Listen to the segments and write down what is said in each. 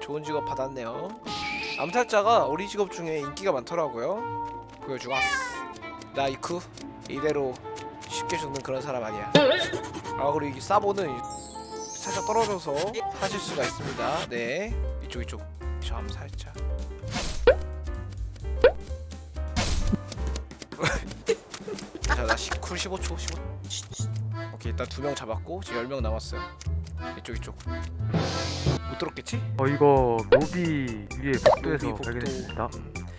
좋은 직업 받았네요. 암살자가 우리 직업 중에 인기가 많더라고요. 보여주겠어 나 이쿠? 이대로 쉽게 죽는 그런 사람 아니야. 아 그리고 이 사보는 살짝 떨어져서 하실 수가 있습니다. 네. 이쪽 이쪽. 저 암살자. 자나 쿨 15초 15 오케이 일단 두 명 잡았고 지금 10명 남았어요. 이쪽 이쪽 못 들었겠지? 어 이거 로비 위에 복도에서 로비. 발견했습니다.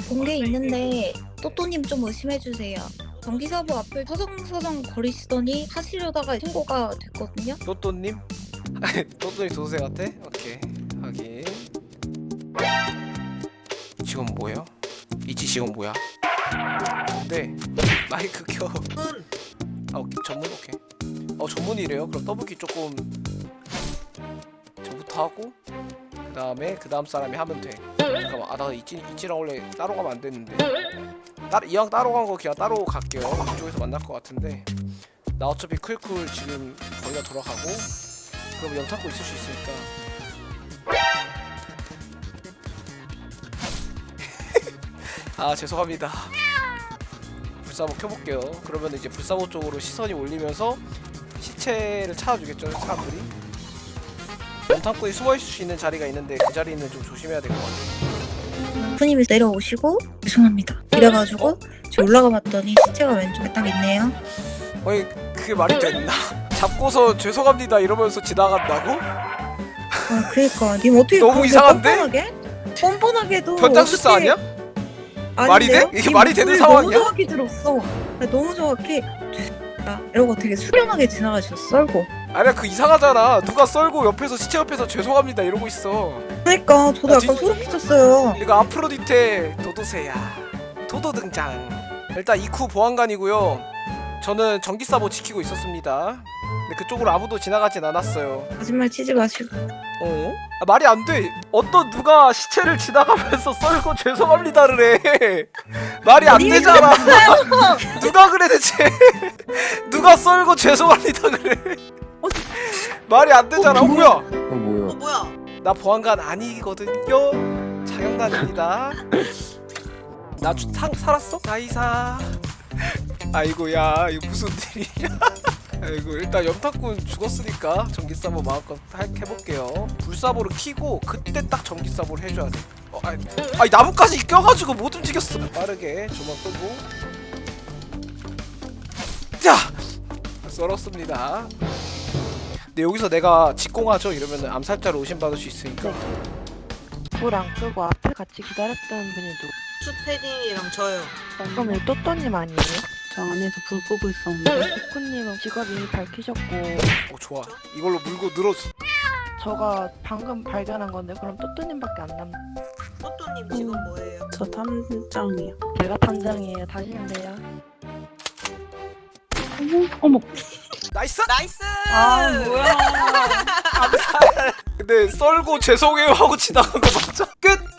공개 있는데 또또님 좀 의심해주세요. 전기사부 앞을 서성서성 거리시더니 하시려다가 신고가 됐거든요. 또또님? 또또님 도도새 같아? 오케이 확인 이 직원 뭐예요? 이치 직원 뭐야? 네 마이크 켜 아, 오케이 전문 오케이 어 전문이래요 그럼 더블키 조금 저부터 하고 그 다음에 그 다음 사람이 하면 돼. 잠깐만 아나 이치, 이치랑 원래 따로 가면 안 되는데. 따, 이왕 따로 간 거 그냥 따로 갈게요. 이쪽에서 만날 것 같은데. 나 어차피 클쿨 지금 다 돌아가고 그럼 영 찾고 있을 수 있으니까. 아 죄송합니다. 불사보 켜볼게요. 그러면 이제 불사보 쪽으로 시선이 올리면서 시체를 찾아주겠죠 사람들이 연탄구에 숨어있을 수 있는 자리가 있는데 그 자리는 좀 조심해야 될 것 같아요 부님이 내려오시고 죄송합니다. 이래가지고 저 올라가 봤더니 시체가 왼쪽에 딱 있네요. 아니 그게 말이 됐나 잡고서 죄송합니다 이러면서 지나간다고? 아 그니까 님 어떻게 너무 이상한데? 뻔뻔하게? 뻔뻔하게도 변장술사 어떻게- 아니야? 말이 돼? 아닌데요? 이게 님 말이 되는 상황이야? 너무 정확히 들었어. 나 너무 정확히 나 이러고 되게 수렴하게 지나가셨어. 썰고. 아니야 그 이상하잖아. 누가 썰고 옆에서 시체 옆에서 죄송합니다 이러고 있어. 그러니까 저도 아, 약간 진- 소름 끼쳤어요. 이거 아프로디테 도도새야. 도도 등장. 일단 이쿠 보안관이고요. 저는 전기사보 지키고 있었습니다. 근데 그쪽으로 아무도 지나가진 않았어요. 거짓말 치지 마시고. 어? 아, 말이 안 돼. 어떤 누가 시체를 지나가면서 썰고 죄송합니다를 해. 말이 안 되잖아. 누가 그래 대체? 누가 썰고 죄송합니다 그래 말이 안 되잖아 어 뭐야 어 뭐야? 어 뭐야? 나 보안관 아니거든요. 장영단입니다. 나 주, 상, 살았어? 나이사. 아이고야 이거 무슨 일이야? 아이고 일단 염탁군 죽었으니까 전기사보 마음껏 하- 해볼게요. 불사보를 키고 그때 딱 전기사보를 해줘야 돼. 어, 아니, 아니 나뭇가지 껴가지고 못 움직였어. 빠르게 조만 끄고. 자 썰었습니다. 근데 여기서 내가 직공하죠 이러면 암살자로 의심받을 수 있으니까 불안 끄고 앞에 같이 기다렸던 분이 누구? 추테디랑 저요. 그럼 이 또또님 아니에요? 저 안에서 불 끄고 있었는데 쿠님은 직업 이미 밝히셨고 어 좋아 이걸로 물고 늘어져 저가 방금 발견한 건데 그럼 또또님밖에 안 남. 또또님 지금 뭐예요? 저 탐정이요. 제가 단장이에요. 다시면 돼요. 어머 어머 nice nice. 아 뭐야 근데 썰고 죄송해요 하고 지나간 거 맞죠? 끝